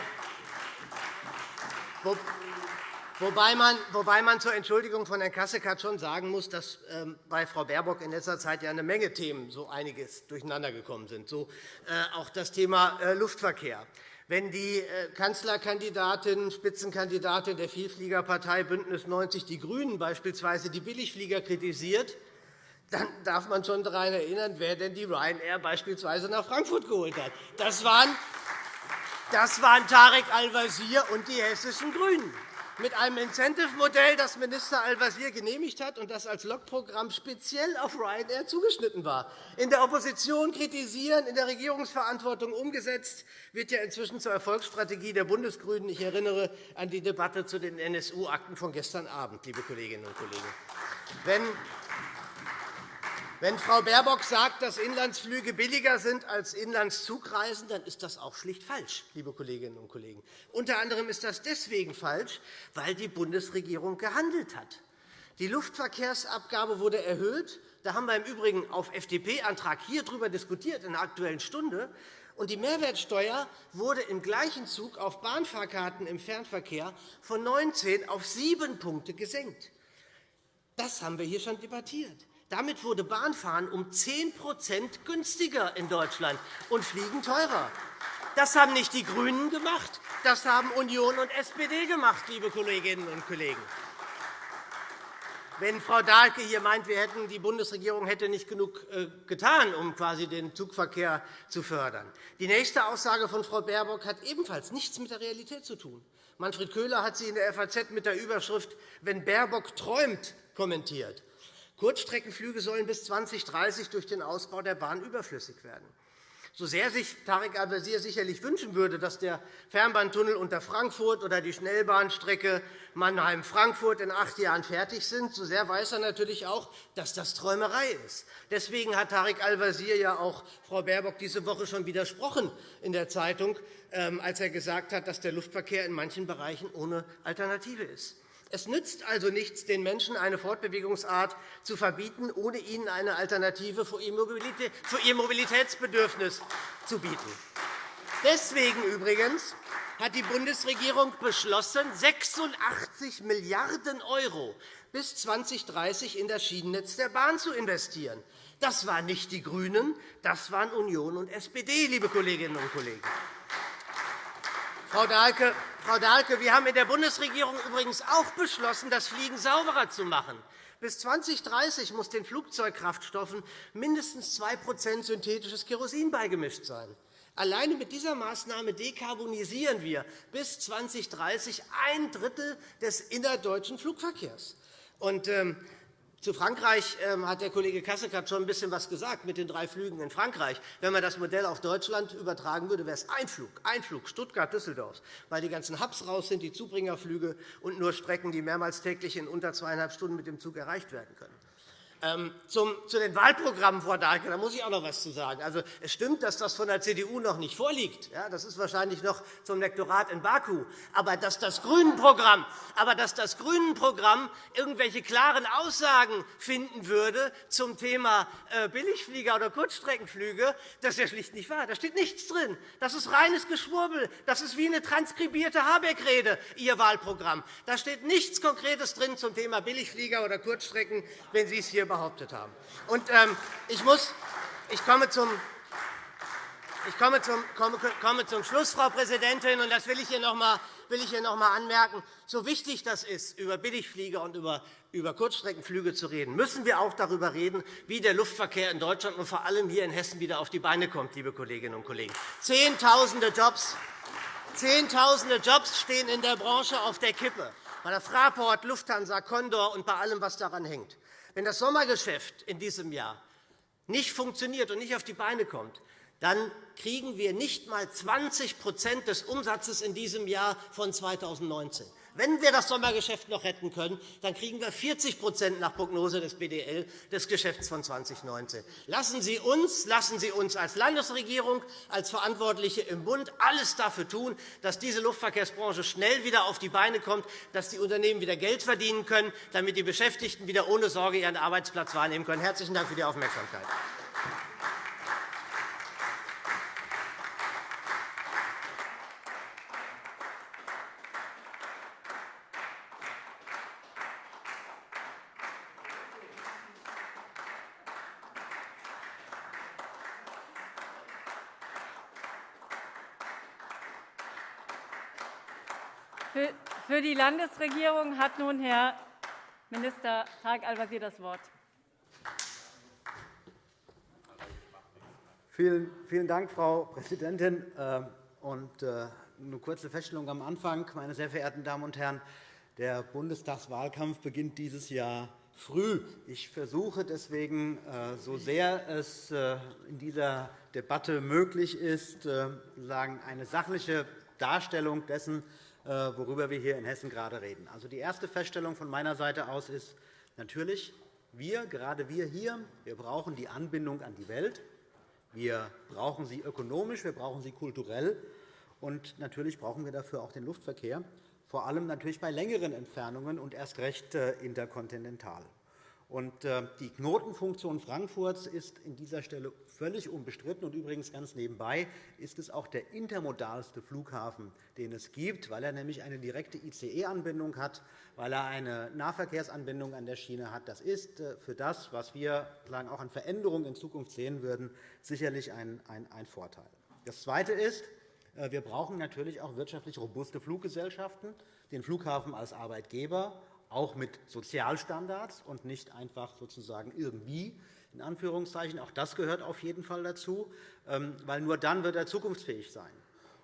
Wobei man, wobei man zur Entschuldigung von Herrn Kasseckert schon sagen muss, dass ähm, bei Frau Baerbock in letzter Zeit ja eine Menge Themen so einiges durcheinandergekommen sind, so äh, auch das Thema äh, Luftverkehr. Wenn die äh, Kanzlerkandidatin, Spitzenkandidatin der Vielfliegerpartei BÜNDNIS 90 die GRÜNEN beispielsweise die Billigflieger kritisiert, dann darf man schon daran erinnern, wer denn die Ryanair beispielsweise nach Frankfurt geholt hat. Das waren, das waren Tarek Al-Wazir und die hessischen GRÜNEN mit einem Incentive-Modell, das Minister Al-Wazir genehmigt hat und das als Lokprogramm speziell auf Ryanair zugeschnitten war. In der Opposition kritisieren, in der Regierungsverantwortung umgesetzt, wird ja inzwischen zur Erfolgsstrategie der Bundesgrünen. Ich erinnere an die Debatte zu den NSU-Akten von gestern Abend, liebe Kolleginnen und Kollegen. Wenn wenn Frau Baerbock sagt, dass Inlandsflüge billiger sind als Inlandszugreisen, dann ist das auch schlicht falsch, liebe Kolleginnen und Kollegen. Unter anderem ist das deswegen falsch, weil die Bundesregierung gehandelt hat. Die Luftverkehrsabgabe wurde erhöht. Da haben wir im Übrigen auf FDP-Antrag hier darüber diskutiert in der Aktuellen Stunde. Und die Mehrwertsteuer wurde im gleichen Zug auf Bahnfahrkarten im Fernverkehr von 19 auf 7 Punkte gesenkt. Das haben wir hier schon debattiert. Damit wurde Bahnfahren um 10% günstiger in Deutschland und Fliegen teurer. Das haben nicht die GRÜNEN gemacht, das haben Union und SPD gemacht, liebe Kolleginnen und Kollegen. Wenn Frau Dahlke hier meint, wir hätten, die Bundesregierung hätte nicht genug äh, getan, um quasi den Zugverkehr zu fördern. Die nächste Aussage von Frau Baerbock hat ebenfalls nichts mit der Realität zu tun. Manfred Köhler hat sie in der FAZ mit der Überschrift Wenn Baerbock träumt kommentiert. Kurzstreckenflüge sollen bis 2030 durch den Ausbau der Bahn überflüssig werden. So sehr sich Tarek Al-Wazir sicherlich wünschen würde, dass der Fernbahntunnel unter Frankfurt oder die Schnellbahnstrecke Mannheim-Frankfurt in acht Jahren fertig sind, so sehr weiß er natürlich auch, dass das Träumerei ist. Deswegen hat Tarek Al-Wazir ja auch Frau Baerbock diese Woche schon widersprochen in der Zeitung, ähm, als er gesagt hat, dass der Luftverkehr in manchen Bereichen ohne Alternative ist. Es nützt also nichts, den Menschen eine Fortbewegungsart zu verbieten, ohne ihnen eine Alternative für ihr Mobilitätsbedürfnis zu bieten. Deswegen übrigens hat die Bundesregierung beschlossen, 86 Milliarden € bis 2030 in das Schienennetz der Bahn zu investieren. Das waren nicht die GRÜNEN, das waren Union und SPD, liebe Kolleginnen und Kollegen. Frau Dahlke, Frau Dahlke, wir haben in der Bundesregierung übrigens auch beschlossen, das Fliegen sauberer zu machen. Bis 2030 muss den Flugzeugkraftstoffen mindestens 2% synthetisches Kerosin beigemischt sein. Alleine mit dieser Maßnahme dekarbonisieren wir bis 2030 ein Drittel des innerdeutschen Flugverkehrs. Und, ähm, zu Frankreich ähm, hat der Kollege Kasseckert schon ein bisschen was gesagt mit den drei Flügen in Frankreich. Wenn man das Modell auf Deutschland übertragen würde, wäre es ein Flug, ein Flug Stuttgart-Düsseldorf, weil die ganzen Hubs raus sind, die Zubringerflüge und nur Strecken, die mehrmals täglich in unter zweieinhalb Stunden mit dem Zug erreicht werden können. Ähm, zum, zu den Wahlprogrammen, Frau Dahlke, da muss ich auch noch etwas zu sagen. Also, es stimmt, dass das von der CDU noch nicht vorliegt. Ja, das ist wahrscheinlich noch zum Lektorat in Baku. Aber dass das Grünenprogramm, das Grünenprogramm irgendwelche klaren Aussagen finden würde zum Thema äh, Billigflieger oder Kurzstreckenflüge, das ist ja schlicht nicht wahr. Da steht nichts drin. Das ist reines Geschwurbel. Das ist wie eine transkribierte Habeck-Rede, Ihr Wahlprogramm. Da steht nichts Konkretes drin zum Thema Billigflieger oder Kurzstrecken, wenn Sie es hier behauptet haben. Und, ähm, ich, muss, ich komme zum ich komme zum, komme, komme zum Schluss, Frau Präsidentin, und das will ich hier noch einmal anmerken, so wichtig das ist, über Billigflieger und über über Kurzstreckenflüge zu reden, müssen wir auch darüber reden, wie der Luftverkehr in Deutschland und vor allem hier in Hessen wieder auf die Beine kommt, liebe Kolleginnen und Kollegen. Zehntausende Jobs, Zehntausende Jobs stehen in der Branche auf der Kippe, bei der Fraport, Lufthansa, Condor und bei allem, was daran hängt. Wenn das Sommergeschäft in diesem Jahr nicht funktioniert und nicht auf die Beine kommt, dann kriegen wir nicht einmal 20% des Umsatzes in diesem Jahr von 2019. Wenn wir das Sommergeschäft noch retten können, dann kriegen wir 40% nach Prognose des BDL des Geschäfts von 2019. Lassen Sie uns, lassen Sie uns als Landesregierung, als Verantwortliche im Bund alles dafür tun, dass diese Luftverkehrsbranche schnell wieder auf die Beine kommt, dass die Unternehmen wieder Geld verdienen können, damit die Beschäftigten wieder ohne Sorge ihren Arbeitsplatz wahrnehmen können. Herzlichen Dank für die Aufmerksamkeit. Für die Landesregierung hat nun Herr Minister Tarek Al-Wazir das Wort. Vielen, Dank, Frau Präsidentin. Äh, und äh, eine kurze Feststellung am Anfang. Meine sehr verehrten Damen und Herren, der Bundestagswahlkampf beginnt dieses Jahr früh. Ich versuche deswegen, äh, so sehr es in dieser Debatte möglich ist, eine sachliche Darstellung dessen worüber wir hier in Hessen gerade reden. Also, die erste Feststellung von meiner Seite aus ist natürlich, wir, gerade wir hier, wir brauchen die Anbindung an die Welt. Wir brauchen sie ökonomisch, wir brauchen sie kulturell. Und natürlich brauchen wir dafür auch den Luftverkehr, vor allem natürlich bei längeren Entfernungen und erst recht äh, interkontinental. Und äh, die Knotenfunktion Frankfurts ist an dieser Stelle völlig unbestritten. Und übrigens ganz nebenbei ist es auch der intermodalste Flughafen, den es gibt, weil er nämlich eine direkte ICE-Anbindung hat, weil er eine Nahverkehrsanbindung an der Schiene hat. Das ist äh, für das, was wir auch an Veränderungen in Zukunft sehen würden, sicherlich ein Vorteil. Das Zweite ist, äh, wir brauchen natürlich auch wirtschaftlich robuste Fluggesellschaften, den Flughafen als Arbeitgeber auch mit Sozialstandards und nicht einfach sozusagen irgendwie. In Anführungszeichen. Auch das gehört auf jeden Fall dazu, ähm, weil nur dann wird er zukunftsfähig sein.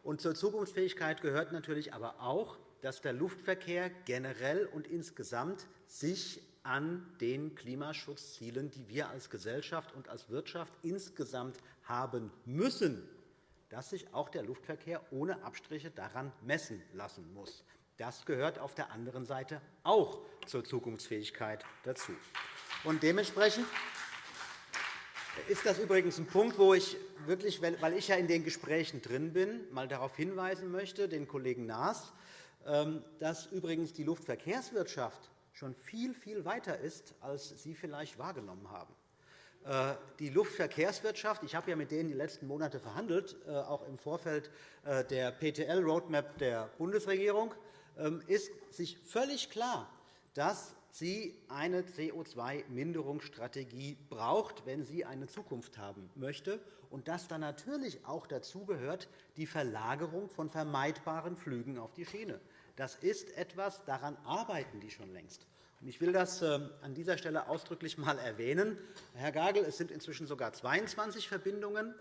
Und zur Zukunftsfähigkeit gehört natürlich aber auch, dass der Luftverkehr generell und insgesamt sich an den Klimaschutzzielen, die wir als Gesellschaft und als Wirtschaft insgesamt haben müssen, dass sich auch der Luftverkehr ohne Abstriche daran messen lassen muss. Das gehört auf der anderen Seite auch zur Zukunftsfähigkeit dazu. Und dementsprechend ist das übrigens ein Punkt, wo ich wirklich, weil ich ja in den Gesprächen drin bin, mal darauf hinweisen möchte, den Kollegen Naas, ähm, dass übrigens die Luftverkehrswirtschaft schon viel, viel weiter ist, als Sie vielleicht wahrgenommen haben. Äh, die Luftverkehrswirtschaft, ich habe ja mit denen die letzten Monate verhandelt, äh, auch im Vorfeld äh, der PTL-Roadmap der Bundesregierung, ist sich völlig klar, dass sie eine CO2-Minderungsstrategie braucht, wenn sie eine Zukunft haben möchte, und dass dann natürlich auch dazu die Verlagerung von vermeidbaren Flügen auf die Schiene. Das ist etwas, daran arbeiten die schon längst. Ich will das ähm, an dieser Stelle ausdrücklich einmal erwähnen. Herr Gagel, es sind inzwischen sogar 22 Verbindungen.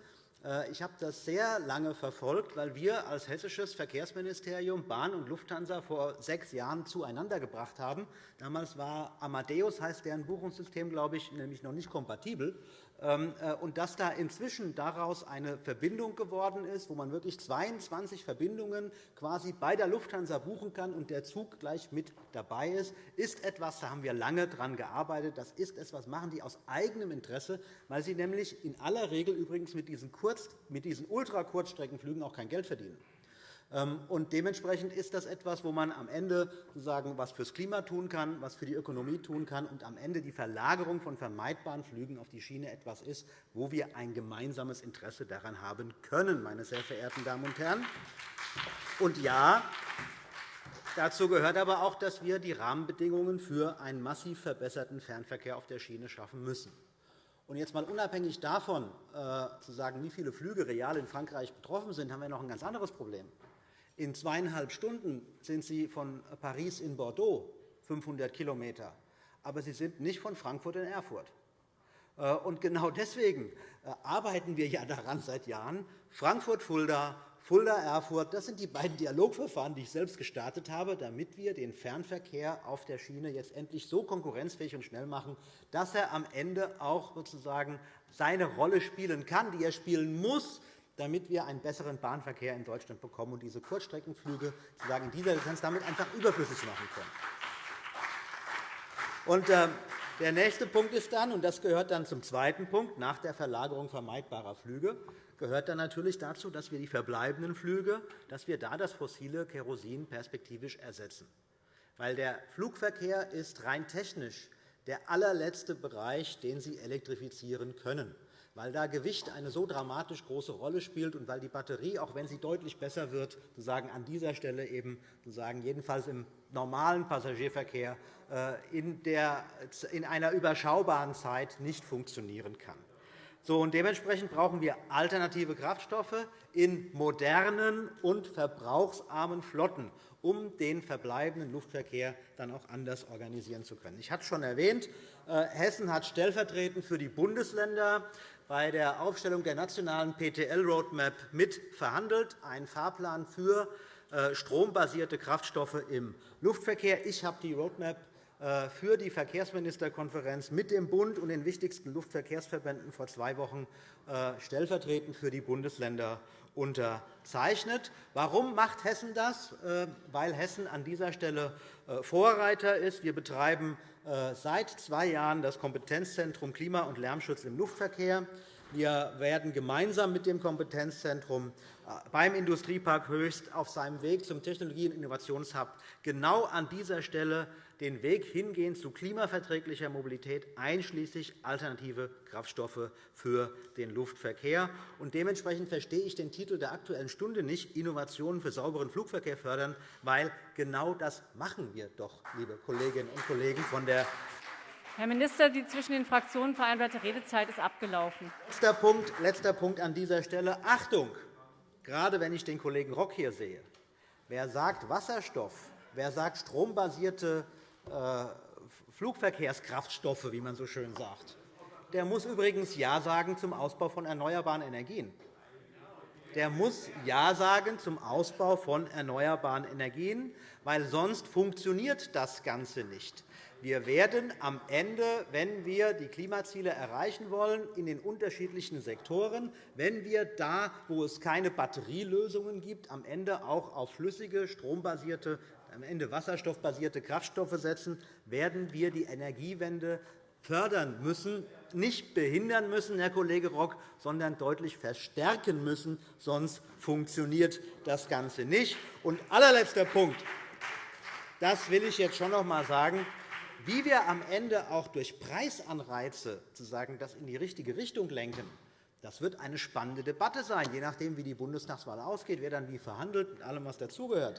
Äh, ich habe das sehr lange verfolgt, weil wir als hessisches Verkehrsministerium Bahn und Lufthansa vor sechs Jahren zueinander gebracht haben. Damals war Amadeus, heißt deren Buchungssystem, glaube ich, nämlich noch nicht kompatibel. Ähm, äh, und dass da inzwischen daraus eine Verbindung geworden ist, wo man wirklich 22 Verbindungen quasi bei der Lufthansa buchen kann und der Zug gleich mit dabei ist, ist etwas, da haben wir lange daran gearbeitet. Das ist etwas, machen die aus eigenem Interesse, weil sie nämlich in aller Regel übrigens mit diesen, Kurz-, mit diesen Ultrakurzstreckenflügen auch kein Geld verdienen. Ähm, und dementsprechend ist das etwas, wo man am Ende sozusagen was fürs Klima tun kann, was für die Ökonomie tun kann und am Ende die Verlagerung von vermeidbaren Flügen auf die Schiene etwas ist, wo wir ein gemeinsames Interesse daran haben können, meine sehr verehrten Damen und Herren. Und ja, Dazu gehört aber auch, dass wir die Rahmenbedingungen für einen massiv verbesserten Fernverkehr auf der Schiene schaffen müssen. Und jetzt mal unabhängig davon, äh, zu sagen, wie viele Flüge real in Frankreich betroffen sind, haben wir noch ein ganz anderes Problem. In zweieinhalb Stunden sind Sie von Paris in Bordeaux, 500 km. Aber Sie sind nicht von Frankfurt in Erfurt. Äh, und genau deswegen äh, arbeiten wir ja daran seit Jahren, Frankfurt-Fulda, Fulda-Erfurt, das sind die beiden Dialogverfahren, die ich selbst gestartet habe, damit wir den Fernverkehr auf der Schiene jetzt endlich so konkurrenzfähig und schnell machen, dass er am Ende auch sozusagen seine Rolle spielen kann, die er spielen muss, damit wir einen besseren Bahnverkehr in Deutschland bekommen und diese Kurzstreckenflüge sozusagen in dieser Distanz damit einfach überflüssig machen können. Und, äh, der nächste Punkt ist dann, und das gehört dann zum zweiten Punkt, nach der Verlagerung vermeidbarer Flüge, gehört dann natürlich dazu, dass wir die verbleibenden Flüge, dass wir da das fossile Kerosin perspektivisch ersetzen. Weil der Flugverkehr ist rein technisch der allerletzte Bereich, den Sie elektrifizieren können weil da Gewicht eine so dramatisch große Rolle spielt und weil die Batterie, auch wenn sie deutlich besser wird, sozusagen an dieser Stelle eben sozusagen jedenfalls im normalen Passagierverkehr äh, in, der, in einer überschaubaren Zeit nicht funktionieren kann. So, und dementsprechend brauchen wir alternative Kraftstoffe in modernen und verbrauchsarmen Flotten, um den verbleibenden Luftverkehr dann auch anders organisieren zu können. Ich hatte es schon erwähnt, äh, Hessen hat stellvertretend für die Bundesländer bei der Aufstellung der nationalen PTL-Roadmap mit verhandelt, einen Fahrplan für äh, strombasierte Kraftstoffe im Luftverkehr. Ich habe die Roadmap äh, für die Verkehrsministerkonferenz mit dem Bund und den wichtigsten Luftverkehrsverbänden vor zwei Wochen äh, stellvertretend für die Bundesländer unterzeichnet. Warum macht Hessen das? Weil Hessen an dieser Stelle Vorreiter ist. Wir betreiben äh, seit zwei Jahren das Kompetenzzentrum Klima- und Lärmschutz im Luftverkehr. Wir werden gemeinsam mit dem Kompetenzzentrum äh, beim Industriepark Höchst auf seinem Weg zum Technologie- und Innovationshub genau an dieser Stelle den Weg hingehen zu klimaverträglicher Mobilität, einschließlich alternative Kraftstoffe für den Luftverkehr. dementsprechend verstehe ich den Titel der Aktuellen Stunde nicht, Innovationen für sauberen Flugverkehr fördern, weil genau das machen wir doch, liebe Kolleginnen und Kollegen von der Herr Minister, die zwischen den Fraktionen vereinbarte Redezeit ist abgelaufen. Letzter Punkt, letzter Punkt an dieser Stelle. Achtung! Gerade wenn ich den Kollegen Rock hier sehe, wer sagt Wasserstoff, wer sagt strombasierte Flugverkehrskraftstoffe, wie man so schön sagt, der muss übrigens Ja sagen zum Ausbau von erneuerbaren Energien. Der muss Ja sagen zum Ausbau von erneuerbaren Energien, weil sonst funktioniert das Ganze nicht. Wir werden am Ende, wenn wir die Klimaziele erreichen wollen, in den unterschiedlichen Sektoren, wenn wir da, wo es keine Batterielösungen gibt, am Ende auch auf flüssige, strombasierte am Ende wasserstoffbasierte Kraftstoffe setzen, werden wir die Energiewende fördern müssen, nicht behindern müssen, Herr Kollege Rock, sondern deutlich verstärken müssen. Sonst funktioniert das Ganze nicht. Und allerletzter Punkt. Das will ich jetzt schon noch einmal sagen. Wie wir am Ende auch durch Preisanreize das in die richtige Richtung lenken, das wird eine spannende Debatte sein, je nachdem, wie die Bundestagswahl ausgeht, wer dann wie verhandelt, mit allem, was dazugehört.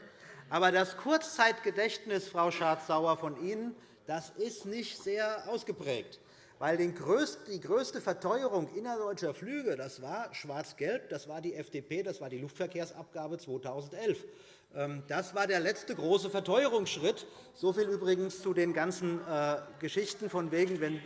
Aber das Kurzzeitgedächtnis, Frau Schardt-Sauer, von Ihnen das ist nicht sehr ausgeprägt. Weil die größte Verteuerung innerdeutscher Flüge das war Schwarz-Gelb, das war die FDP, das war die Luftverkehrsabgabe 2011. Ähm, das war der letzte große Verteuerungsschritt. So viel übrigens zu den ganzen äh, Geschichten von wegen, wenn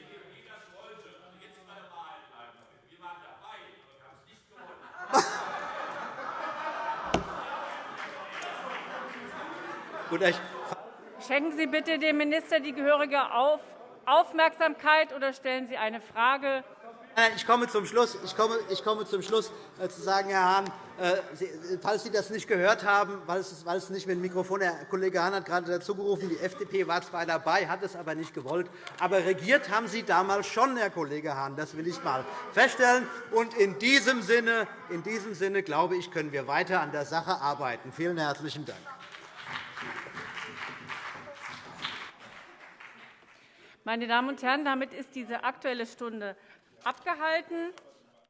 Schenken Sie bitte dem Minister die gehörige Aufmerksamkeit oder stellen Sie eine Frage. Ich komme zum Schluss. Ich komme, ich komme zum Schluss äh, zu sagen, Herr Hahn, äh, falls Sie das nicht gehört haben, weil es, weil es nicht mit dem Mikrofon, der Kollege Hahn hat gerade dazu gerufen, die FDP war zwar dabei, hat es aber nicht gewollt. Aber regiert haben Sie damals schon, Herr Kollege Hahn. Das will ich einmal feststellen. Und in diesem Sinne, in diesem Sinne, glaube ich, können wir weiter an der Sache arbeiten. Vielen herzlichen Dank. Meine Damen und Herren, damit ist diese Aktuelle Stunde abgehalten.